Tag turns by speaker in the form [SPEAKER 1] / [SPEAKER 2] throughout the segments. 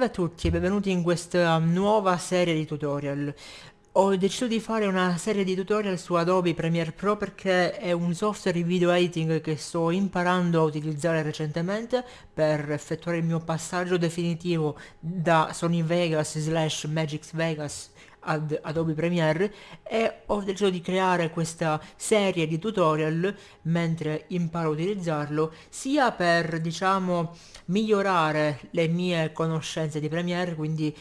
[SPEAKER 1] Salve a tutti e benvenuti in questa nuova serie di tutorial. Ho deciso di fare una serie di tutorial su Adobe Premiere Pro perché è un software di video editing che sto imparando a utilizzare recentemente per effettuare il mio passaggio definitivo da Sony Vegas slash Magix Vegas ad Adobe Premiere e ho deciso di creare questa serie di tutorial mentre imparo a utilizzarlo sia per diciamo migliorare le mie conoscenze di Premiere quindi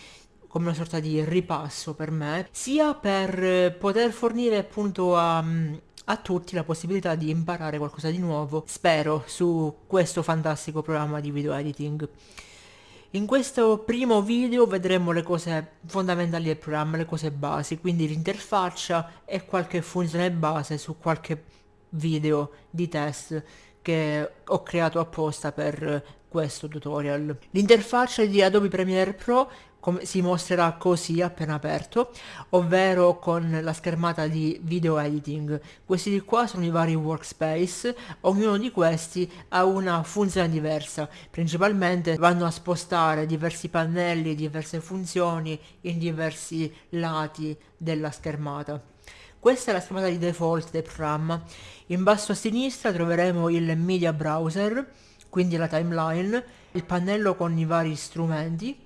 [SPEAKER 1] come una sorta di ripasso per me sia per poter fornire appunto a a tutti la possibilità di imparare qualcosa di nuovo, spero, su questo fantastico programma di video editing. In questo primo video vedremo le cose fondamentali del programma, le cose basi, quindi l'interfaccia e qualche funzione base su qualche video di test che ho creato apposta per questo tutorial. L'interfaccia di Adobe Premiere Pro come si mostrerà così appena aperto, ovvero con la schermata di video editing. Questi di qua sono i vari workspace, ognuno di questi ha una funzione diversa, principalmente vanno a spostare diversi pannelli, diverse funzioni in diversi lati della schermata. Questa è la schermata di default del programma. In basso a sinistra troveremo il media browser, quindi la timeline, il pannello con i vari strumenti,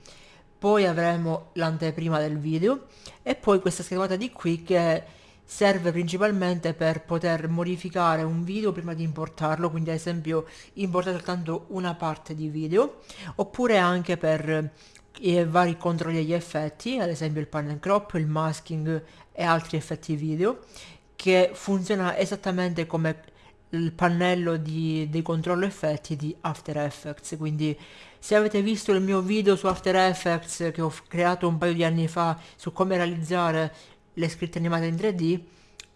[SPEAKER 1] poi avremo l'anteprima del video e poi questa schermata di qui che serve principalmente per poter modificare un video prima di importarlo, quindi ad esempio importare soltanto una parte di video, oppure anche per i vari controlli degli effetti, ad esempio il pan and crop, il masking e altri effetti video, che funziona esattamente come il pannello di, dei controllo effetti di After Effects quindi se avete visto il mio video su After Effects che ho creato un paio di anni fa su come realizzare le scritte animate in 3D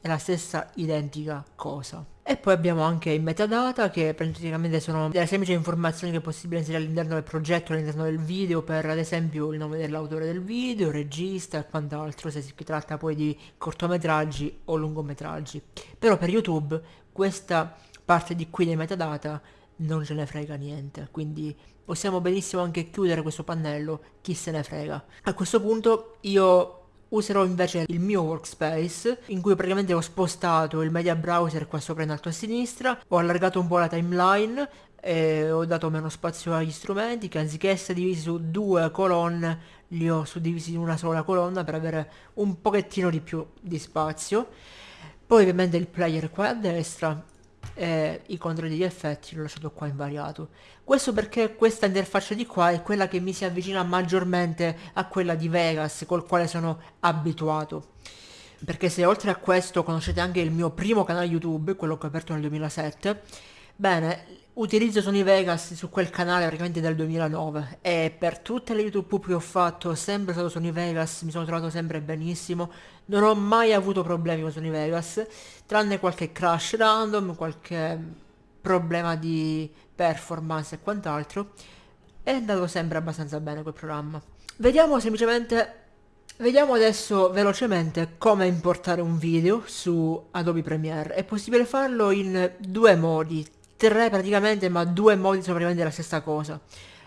[SPEAKER 1] è la stessa identica cosa e poi abbiamo anche i metadata che praticamente sono delle semplici informazioni che è possibile inserire all'interno del progetto, all'interno del video per ad esempio il nome dell'autore del video, regista e quant'altro se si tratta poi di cortometraggi o lungometraggi. Però per YouTube questa parte di qui dei metadata non ce ne frega niente, quindi possiamo benissimo anche chiudere questo pannello, chi se ne frega. A questo punto io userò invece il mio workspace in cui praticamente ho spostato il media browser qua sopra in alto a sinistra ho allargato un po' la timeline e ho dato meno spazio agli strumenti che anziché essere divisi su due colonne li ho suddivisi in una sola colonna per avere un pochettino di più di spazio poi ovviamente il player qua a destra e i controlli di effetti l'ho lasciato qua invariato. Questo perché questa interfaccia di qua è quella che mi si avvicina maggiormente a quella di Vegas col quale sono abituato. Perché se oltre a questo conoscete anche il mio primo canale YouTube quello che ho aperto nel 2007 bene utilizzo Sony Vegas su quel canale praticamente dal 2009 e per tutte le YouTube che ho fatto sempre stato Sony Vegas, mi sono trovato sempre benissimo, non ho mai avuto problemi con Sony Vegas, tranne qualche crash random, qualche problema di performance e quant'altro, è andato sempre abbastanza bene quel programma. Vediamo semplicemente Vediamo adesso velocemente come importare un video su Adobe Premiere. È possibile farlo in due modi, tre praticamente ma due modi sono praticamente la stessa cosa.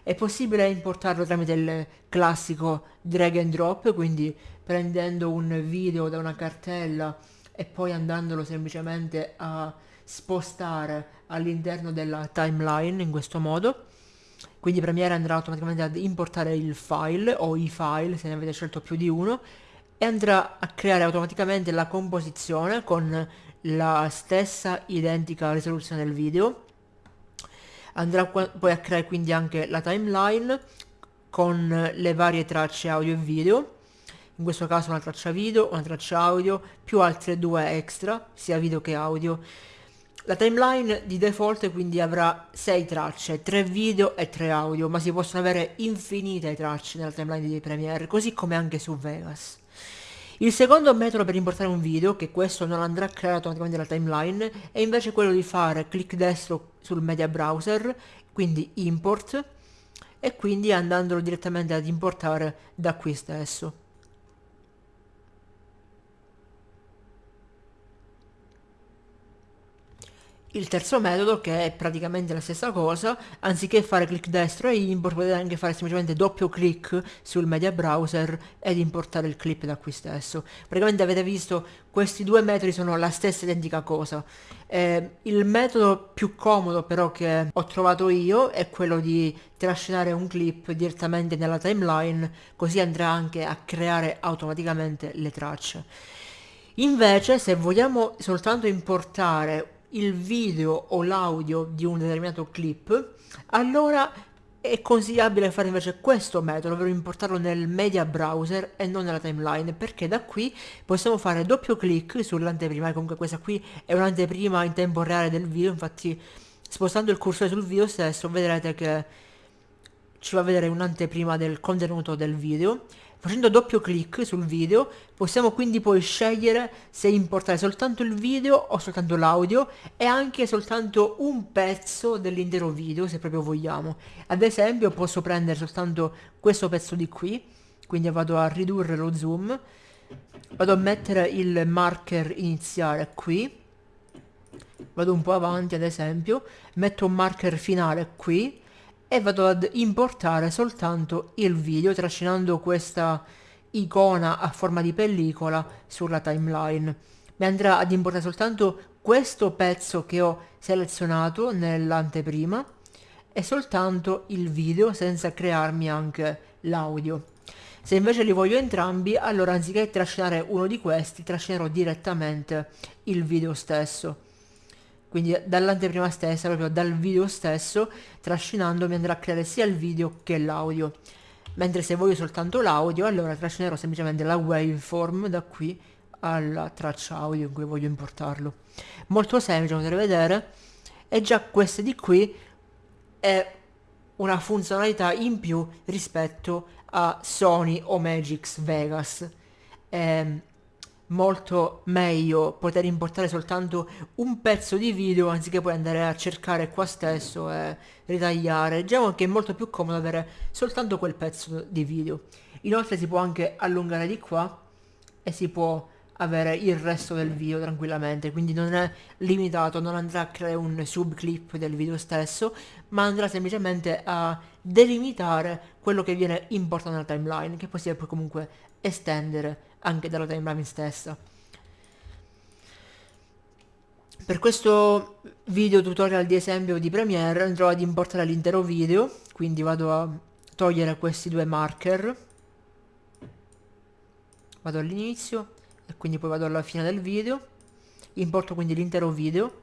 [SPEAKER 1] È possibile importarlo tramite il classico drag and drop quindi prendendo un video da una cartella e poi andandolo semplicemente a spostare all'interno della timeline in questo modo. Quindi Premiere andrà automaticamente ad importare il file o i file se ne avete scelto più di uno e andrà a creare automaticamente la composizione con la stessa identica risoluzione del video andrà poi a creare quindi anche la timeline con le varie tracce audio e video in questo caso una traccia video, una traccia audio, più altre due extra, sia video che audio. La timeline di default quindi avrà 6 tracce, 3 video e 3 audio, ma si possono avere infinite tracce nella timeline di Premiere, così come anche su Vegas. Il secondo metodo per importare un video, che questo non andrà creato automaticamente dalla timeline, è invece quello di fare clic destro sul media browser, quindi import, e quindi andandolo direttamente ad importare da qui stesso. Il terzo metodo, che è praticamente la stessa cosa, anziché fare clic destro e import, potete anche fare semplicemente doppio clic sul media browser ed importare il clip da qui stesso. Praticamente avete visto, questi due metodi sono la stessa identica cosa. Eh, il metodo più comodo però che ho trovato io è quello di trascinare un clip direttamente nella timeline, così andrà anche a creare automaticamente le tracce. Invece, se vogliamo soltanto importare il video o l'audio di un determinato clip, allora è consigliabile fare invece questo metodo, ovvero importarlo nel media browser e non nella timeline, perché da qui possiamo fare doppio clic sull'anteprima, comunque questa qui è un'anteprima in tempo reale del video, infatti spostando il cursore sul video stesso vedrete che ci va a vedere un'anteprima del contenuto del video Facendo doppio clic sul video possiamo quindi poi scegliere se importare soltanto il video o soltanto l'audio e anche soltanto un pezzo dell'intero video se proprio vogliamo. Ad esempio posso prendere soltanto questo pezzo di qui, quindi vado a ridurre lo zoom, vado a mettere il marker iniziale qui, vado un po' avanti ad esempio, metto un marker finale qui, e vado ad importare soltanto il video trascinando questa icona a forma di pellicola sulla timeline. Mi andrà ad importare soltanto questo pezzo che ho selezionato nell'anteprima e soltanto il video senza crearmi anche l'audio. Se invece li voglio entrambi, allora anziché trascinare uno di questi, trascinerò direttamente il video stesso quindi dall'anteprima stessa, proprio dal video stesso, trascinando mi andrà a creare sia il video che l'audio. Mentre se voglio soltanto l'audio, allora trascinerò semplicemente la waveform da qui alla traccia audio in cui voglio importarlo. Molto semplice, potete vedere, e già questa di qui è una funzionalità in più rispetto a Sony o Magix Vegas. Eh, molto meglio poter importare soltanto un pezzo di video anziché poi andare a cercare qua stesso e ritagliare. Diciamo che è molto più comodo avere soltanto quel pezzo di video. Inoltre si può anche allungare di qua e si può avere il resto del video tranquillamente quindi non è limitato non andrà a creare un subclip del video stesso ma andrà semplicemente a delimitare quello che viene importato nella timeline che poi si può comunque estendere anche dalla timeline stessa. Per questo video tutorial di esempio di Premiere andrò ad importare l'intero video, quindi vado a togliere questi due marker, vado all'inizio e quindi poi vado alla fine del video, importo quindi l'intero video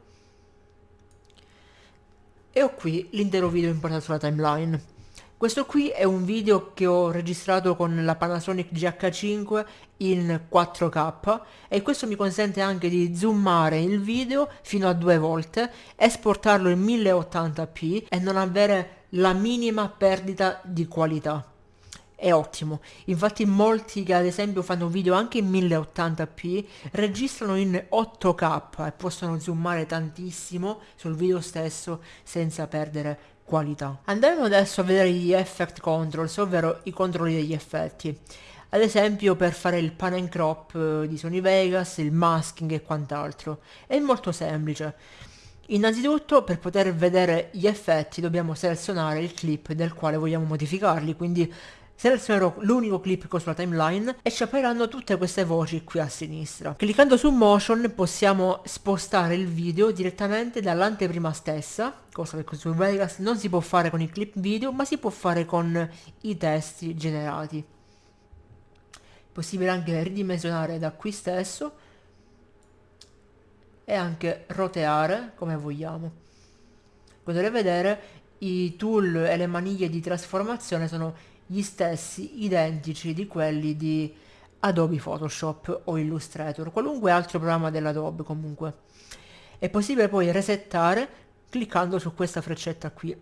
[SPEAKER 1] e ho qui l'intero video importato sulla timeline. Questo qui è un video che ho registrato con la Panasonic GH5 in 4K e questo mi consente anche di zoomare il video fino a due volte, esportarlo in 1080p e non avere la minima perdita di qualità. È ottimo, infatti molti che ad esempio fanno video anche in 1080p registrano in 8K e possono zoomare tantissimo sul video stesso senza perdere qualità. Andiamo adesso a vedere gli effect controls, ovvero i controlli degli effetti. Ad esempio per fare il pan and crop eh, di Sony Vegas, il masking e quant'altro. È molto semplice. Innanzitutto per poter vedere gli effetti dobbiamo selezionare il clip del quale vogliamo modificarli, quindi selezionerò l'unico clip ho sulla timeline e ci appariranno tutte queste voci qui a sinistra. Cliccando su motion possiamo spostare il video direttamente dall'anteprima stessa, cosa che su Vegas non si può fare con i clip video ma si può fare con i testi generati. Possibile anche ridimensionare da qui stesso e anche roteare come vogliamo. Potete vedere i tool e le maniglie di trasformazione sono gli stessi identici di quelli di Adobe Photoshop o Illustrator, qualunque altro programma dell'Adobe comunque. È possibile poi resettare cliccando su questa freccetta qui.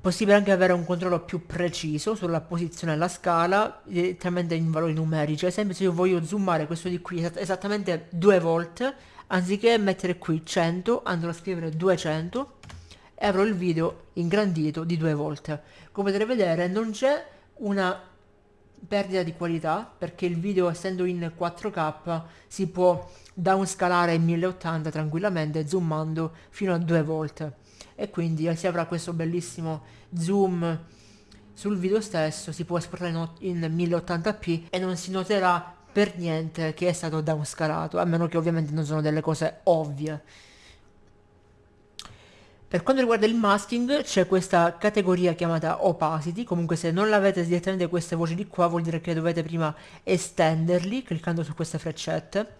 [SPEAKER 1] Possibile anche avere un controllo più preciso sulla posizione della scala direttamente in valori numerici. Ad esempio se io voglio zoomare questo di qui esattamente due volte, anziché mettere qui 100 andrò a scrivere 200 e avrò il video ingrandito di due volte. Come potete vedere non c'è una perdita di qualità perché il video essendo in 4K si può downscalare in 1080 tranquillamente zoomando fino a due volte. E quindi si avrà questo bellissimo zoom sul video stesso si può esportare in 1080p e non si noterà per niente che è stato downscalato a meno che ovviamente non sono delle cose ovvie per quanto riguarda il masking c'è questa categoria chiamata opacity, comunque se non l'avete direttamente queste voci di qua vuol dire che dovete prima estenderli cliccando su queste freccette.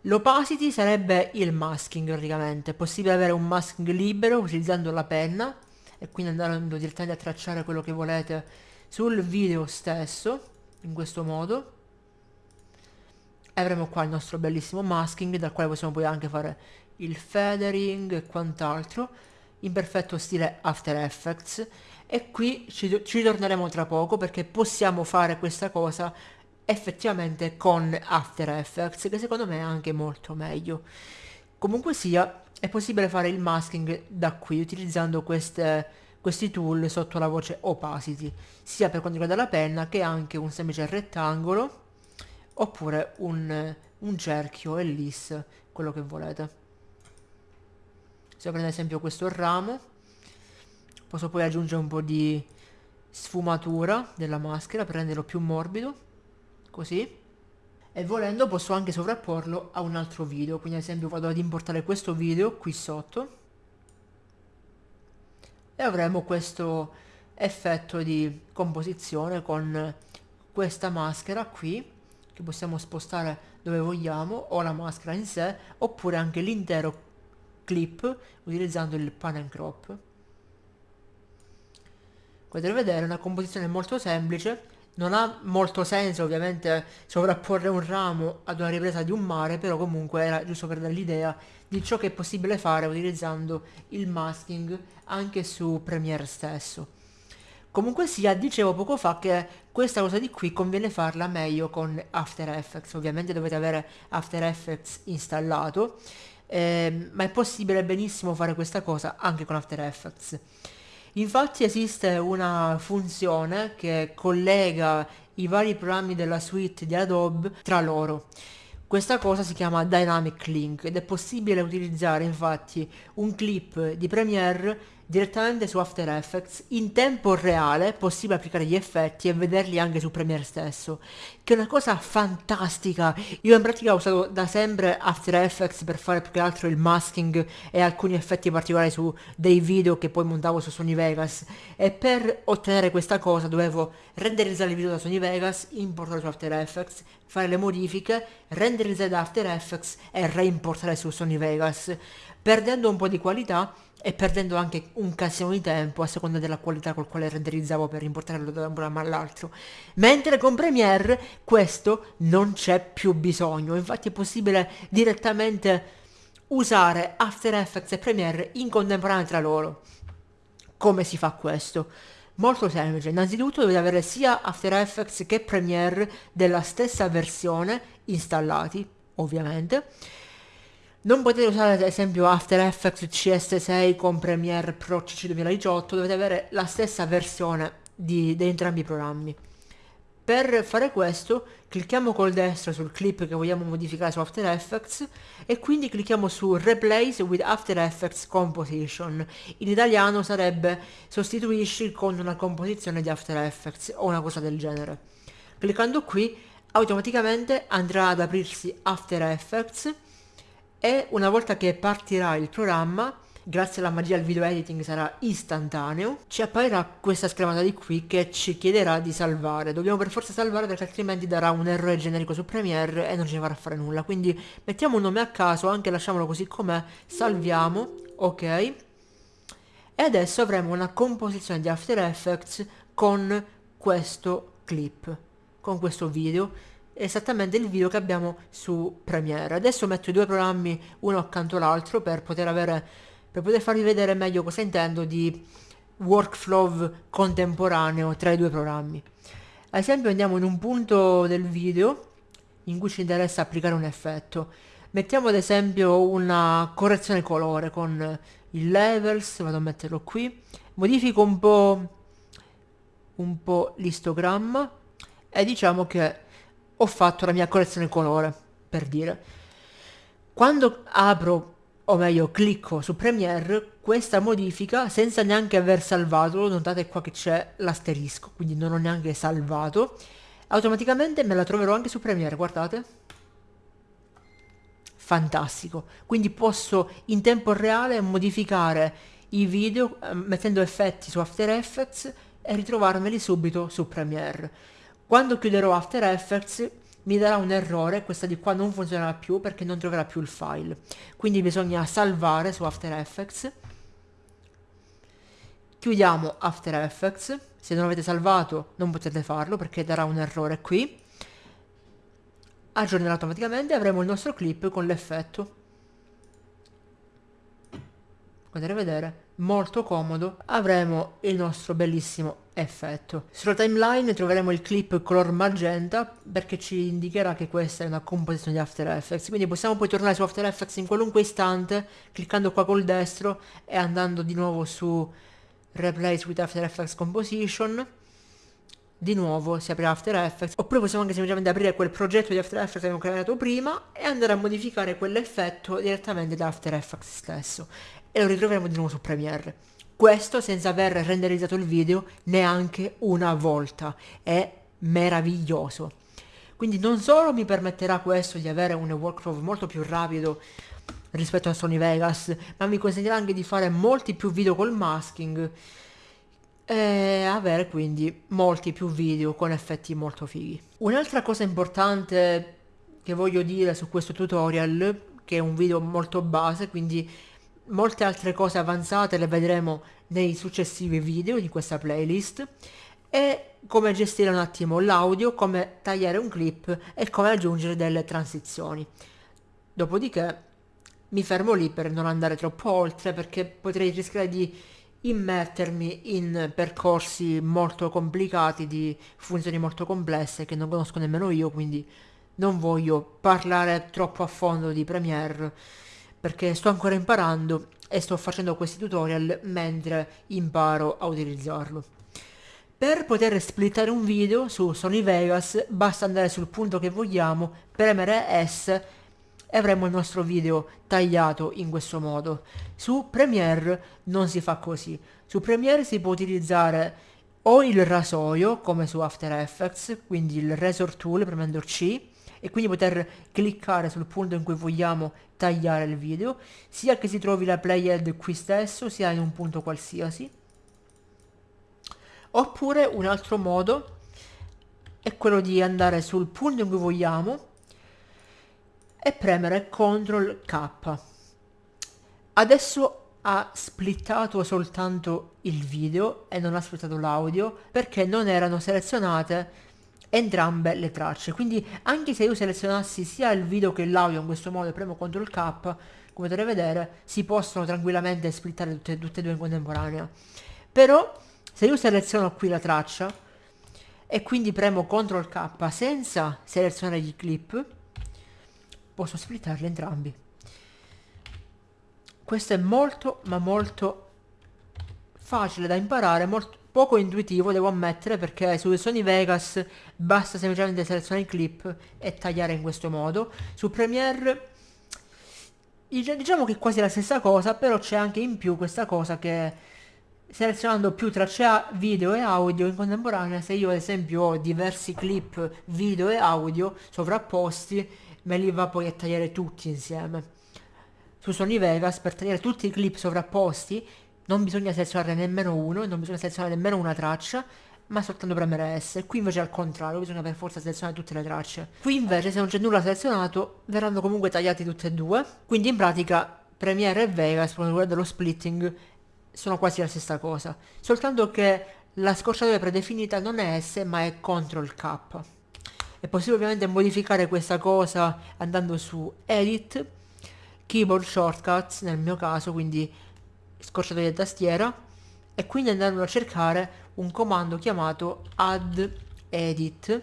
[SPEAKER 1] L'opacity sarebbe il masking praticamente, è possibile avere un masking libero utilizzando la penna e quindi andando direttamente a tracciare quello che volete sul video stesso, in questo modo. E avremo qua il nostro bellissimo masking dal quale possiamo poi anche fare il feathering e quant'altro in perfetto stile After Effects e qui ci, ci torneremo tra poco perché possiamo fare questa cosa effettivamente con After Effects che secondo me è anche molto meglio. Comunque sia è possibile fare il masking da qui utilizzando queste, questi tool sotto la voce opacity sia per quanto riguarda la penna che anche un semplice rettangolo oppure un, un cerchio ellis quello che volete se prendo ad esempio questo ramo posso poi aggiungere un po' di sfumatura della maschera per renderlo più morbido così. E volendo posso anche sovrapporlo a un altro video. Quindi ad esempio vado ad importare questo video qui sotto. E avremo questo effetto di composizione con questa maschera qui che possiamo spostare dove vogliamo o la maschera in sé oppure anche l'intero clip utilizzando il pan and crop. Potete vedere è una composizione molto semplice, non ha molto senso ovviamente sovrapporre un ramo ad una ripresa di un mare, però comunque era giusto per dare l'idea di ciò che è possibile fare utilizzando il masking anche su Premiere stesso. Comunque sia, dicevo poco fa che questa cosa di qui conviene farla meglio con After Effects, ovviamente dovete avere After Effects installato eh, ma è possibile benissimo fare questa cosa anche con After Effects. Infatti esiste una funzione che collega i vari programmi della suite di Adobe tra loro. Questa cosa si chiama Dynamic Link ed è possibile utilizzare infatti un clip di Premiere direttamente su After Effects in tempo reale è possibile applicare gli effetti e vederli anche su Premiere stesso che è una cosa fantastica. Io in pratica ho usato da sempre After Effects per fare più che altro il masking e alcuni effetti particolari su dei video che poi montavo su Sony Vegas. E per ottenere questa cosa dovevo renderizzare il video da Sony Vegas importarlo su After Effects fare le modifiche renderizzare da After Effects e reimportare su Sony Vegas. Perdendo un po' di qualità e perdendo anche un casino di tempo a seconda della qualità col quale renderizzavo per importarlo da un programma all'altro. Mentre con Premiere questo non c'è più bisogno, infatti è possibile direttamente usare After Effects e Premiere in contemporanea tra loro. Come si fa questo? Molto semplice, innanzitutto dovete avere sia After Effects che Premiere della stessa versione installati, ovviamente, non potete usare ad esempio After Effects CS6 con Premiere Pro CC 2018, dovete avere la stessa versione di, di entrambi i programmi. Per fare questo clicchiamo col destro sul clip che vogliamo modificare su After Effects e quindi clicchiamo su Replace with After Effects Composition. In italiano sarebbe sostituisci con una composizione di After Effects o una cosa del genere. Cliccando qui automaticamente andrà ad aprirsi After Effects e una volta che partirà il programma grazie alla magia del video editing sarà istantaneo ci apparirà questa schermata di qui che ci chiederà di salvare. Dobbiamo per forza salvare perché altrimenti darà un errore generico su Premiere e non ne farà fare nulla. Quindi mettiamo un nome a caso anche lasciamolo così com'è salviamo ok? E adesso avremo una composizione di After Effects con questo clip con questo video esattamente il video che abbiamo su Premiere. Adesso metto i due programmi uno accanto all'altro per poter avere per poter farvi vedere meglio cosa intendo di workflow contemporaneo tra i due programmi. Ad esempio andiamo in un punto del video in cui ci interessa applicare un effetto. Mettiamo ad esempio una correzione colore con il levels, vado a metterlo qui, modifico un po' un po' l'istogramma e diciamo che ho fatto la mia correzione colore, per dire. Quando apro, o meglio clicco su Premiere, questa modifica, senza neanche aver salvato, notate qua che c'è l'asterisco, quindi non ho neanche salvato, automaticamente me la troverò anche su Premiere, guardate. Fantastico. Quindi posso in tempo reale modificare i video eh, mettendo effetti su After Effects e ritrovarmeli subito su Premiere. Quando chiuderò After Effects mi darà un errore, questa di qua non funzionerà più perché non troverà più il file. Quindi bisogna salvare su After Effects. Chiudiamo After Effects, se non avete salvato non potete farlo perché darà un errore qui. Aggiornerà automaticamente avremo il nostro clip con l'effetto. Potete vedere, molto comodo, avremo il nostro bellissimo effetto. Sulla timeline troveremo il clip color magenta perché ci indicherà che questa è una composizione di After Effects, quindi possiamo poi tornare su After Effects in qualunque istante cliccando qua col destro e andando di nuovo su Replace with After Effects Composition di nuovo si apre After Effects oppure possiamo anche semplicemente aprire quel progetto di After Effects che abbiamo creato prima e andare a modificare quell'effetto direttamente da After Effects stesso e lo ritroveremo di nuovo su Premiere questo senza aver renderizzato il video neanche una volta. È meraviglioso. Quindi non solo mi permetterà questo di avere un workflow molto più rapido rispetto a Sony Vegas, ma mi consentirà anche di fare molti più video col masking e avere quindi molti più video con effetti molto fighi. Un'altra cosa importante che voglio dire su questo tutorial, che è un video molto base, quindi molte altre cose avanzate le vedremo nei successivi video di questa playlist e come gestire un attimo l'audio, come tagliare un clip e come aggiungere delle transizioni. Dopodiché mi fermo lì per non andare troppo oltre perché potrei rischiare di immettermi in percorsi molto complicati di funzioni molto complesse che non conosco nemmeno io quindi non voglio parlare troppo a fondo di Premiere perché sto ancora imparando e sto facendo questi tutorial mentre imparo a utilizzarlo. Per poter splittare un video su Sony Vegas basta andare sul punto che vogliamo, premere S e avremo il nostro video tagliato in questo modo. Su Premiere non si fa così. Su Premiere si può utilizzare o il rasoio come su After Effects, quindi il Razor Tool premendo C, e quindi poter cliccare sul punto in cui vogliamo tagliare il video, sia che si trovi la playhead qui stesso, sia in un punto qualsiasi. Oppure un altro modo è quello di andare sul punto in cui vogliamo e premere CTRL K. Adesso ha splittato soltanto il video e non ha splittato l'audio perché non erano selezionate entrambe le tracce quindi anche se io selezionassi sia il video che l'audio in questo modo e premo CTRL K come potete vedere si possono tranquillamente splittare tutte, tutte e due in contemporanea però se io seleziono qui la traccia e quindi premo CTRL K senza selezionare gli clip posso splittarli entrambi. Questo è molto ma molto facile da imparare molto poco intuitivo devo ammettere perché su Sony Vegas basta semplicemente selezionare il clip e tagliare in questo modo. Su Premiere diciamo che è quasi la stessa cosa però c'è anche in più questa cosa che selezionando più tracce video e audio in contemporanea se io ad esempio ho diversi clip video e audio sovrapposti me li va poi a tagliare tutti insieme su Sony Vegas per tagliare tutti i clip sovrapposti non bisogna selezionare nemmeno uno, non bisogna selezionare nemmeno una traccia, ma soltanto premere S. Qui invece al contrario, bisogna per forza selezionare tutte le tracce. Qui invece se non c'è nulla selezionato, verranno comunque tagliati tutte e due. Quindi in pratica Premiere e Vegas, per quanto riguarda lo splitting, sono quasi la stessa cosa. Soltanto che la scorciatoia predefinita non è S, ma è CTRL K. È possibile ovviamente modificare questa cosa andando su Edit, Keyboard Shortcuts nel mio caso, quindi scorciatoia di tastiera e quindi andando a cercare un comando chiamato add edit.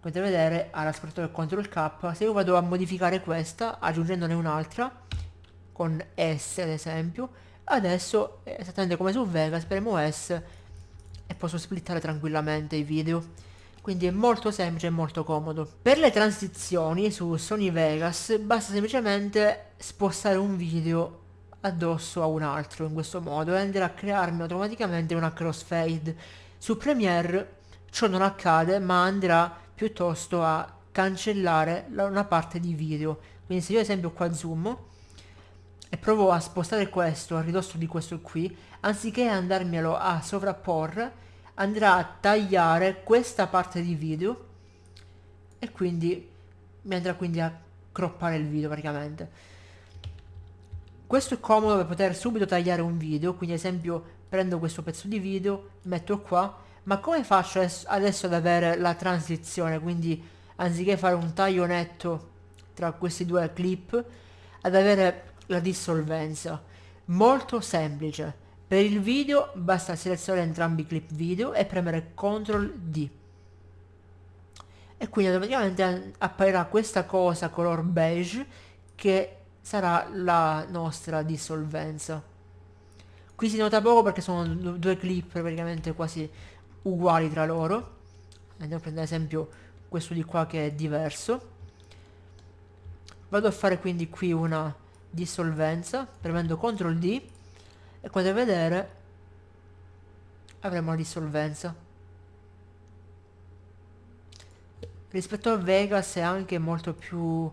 [SPEAKER 1] Potete vedere alla scorciatoia CTRL K se io vado a modificare questa aggiungendone un'altra con S ad esempio adesso esattamente come su Vegas premo S e posso splittare tranquillamente i video quindi è molto semplice e molto comodo. Per le transizioni su Sony Vegas basta semplicemente spostare un video addosso a un altro in questo modo e andrà a crearmi automaticamente una crossfade. Su Premiere ciò non accade ma andrà piuttosto a cancellare una parte di video. Quindi se io ad esempio qua zoom e provo a spostare questo a ridosso di questo qui, anziché andarmelo a sovrapporre, andrà a tagliare questa parte di video e quindi mi andrà quindi a croppare il video praticamente. Questo è comodo per poter subito tagliare un video quindi ad esempio prendo questo pezzo di video metto qua ma come faccio adesso ad avere la transizione? Quindi anziché fare un taglio netto tra questi due clip ad avere la dissolvenza. Molto semplice per il video basta selezionare entrambi i clip video e premere CTRL D. E quindi automaticamente apparirà questa cosa color beige che sarà la nostra dissolvenza. Qui si nota poco perché sono due clip praticamente quasi uguali tra loro. Andiamo a prendere ad esempio questo di qua che è diverso. Vado a fare quindi qui una dissolvenza premendo CTRL D e potete vedere avremo la dissolvenza. Rispetto a Vegas è anche molto più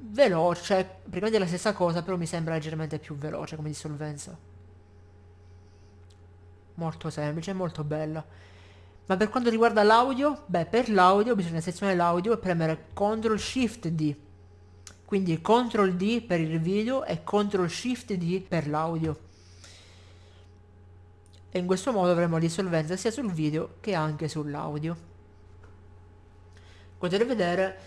[SPEAKER 1] veloce praticamente è la stessa cosa però mi sembra leggermente più veloce come dissolvenza. Molto semplice molto bella. Ma per quanto riguarda l'audio beh per l'audio bisogna selezionare l'audio e premere CTRL SHIFT D. Quindi CTRL D per il video e CTRL SHIFT D per l'audio e in questo modo avremo dissolvenza sia sul video che anche sull'audio. Potete vedere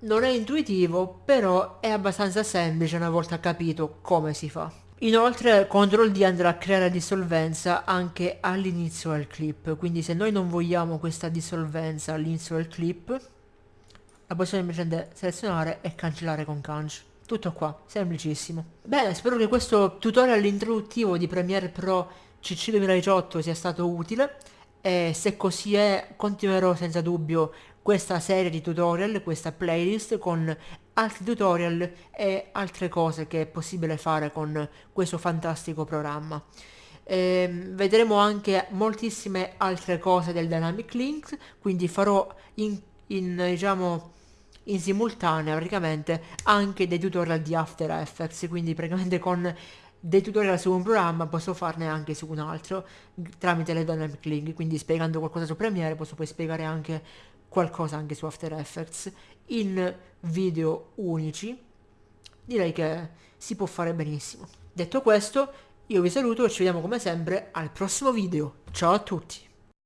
[SPEAKER 1] non è intuitivo però è abbastanza semplice una volta capito come si fa. Inoltre CTRL D andrà a creare dissolvenza anche all'inizio del clip, quindi se noi non vogliamo questa dissolvenza all'inizio del clip, la possiamo semplicemente selezionare e cancellare con canc. Tutto qua, semplicissimo. Bene, spero che questo tutorial introduttivo di Premiere Pro CC 2018 sia stato utile e se così è continuerò senza dubbio questa serie di tutorial, questa playlist con altri tutorial e altre cose che è possibile fare con questo fantastico programma. E vedremo anche moltissime altre cose del Dynamic Links, quindi farò in, in diciamo in simultanea praticamente anche dei tutorial di After Effects, quindi praticamente con dei tutorial su un programma posso farne anche su un altro tramite le dynamic link quindi spiegando qualcosa su Premiere posso poi spiegare anche qualcosa anche su After Effects in video unici. Direi che si può fare benissimo. Detto questo io vi saluto e ci vediamo come sempre al prossimo video. Ciao a tutti